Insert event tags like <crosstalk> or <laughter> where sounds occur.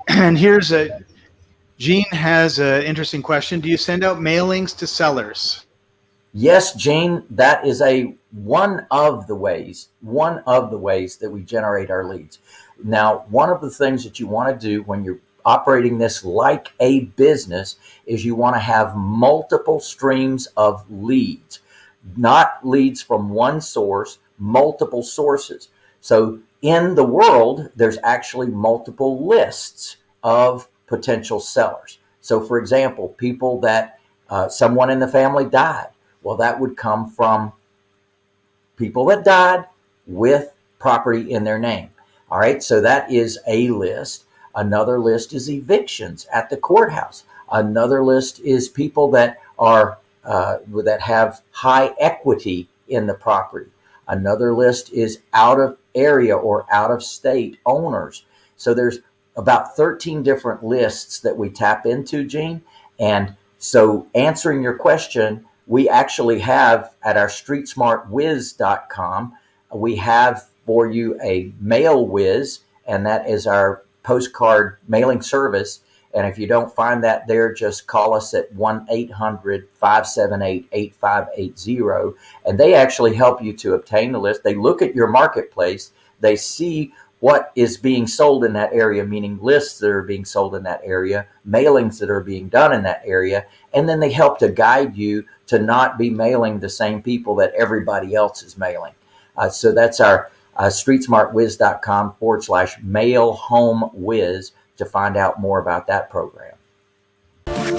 <clears throat> here's a, Gene has an interesting question. Do you send out mailings to sellers? Yes, Gene, that is a one of the ways, one of the ways that we generate our leads. Now, one of the things that you want to do when you're operating this like a business is you want to have multiple streams of leads, not leads from one source, multiple sources. So in the world, there's actually multiple lists of potential sellers. So for example, people that uh, someone in the family died. Well, that would come from people that died with property in their name. All right. So that is a list. Another list is evictions at the courthouse. Another list is people that are uh, that have high equity in the property. Another list is out of area or out of state owners. So there's about 13 different lists that we tap into, Gene. And so answering your question, we actually have at our streetsmartwiz.com, we have for you a MailWiz, and that is our postcard mailing service. And if you don't find that there, just call us at 1 800 578 8580. And they actually help you to obtain the list. They look at your marketplace, they see what is being sold in that area, meaning lists that are being sold in that area, mailings that are being done in that area. And then they help to guide you to not be mailing the same people that everybody else is mailing. Uh, so that's our uh, streetsmartwiz.com forward slash mail home whiz to find out more about that program. We'll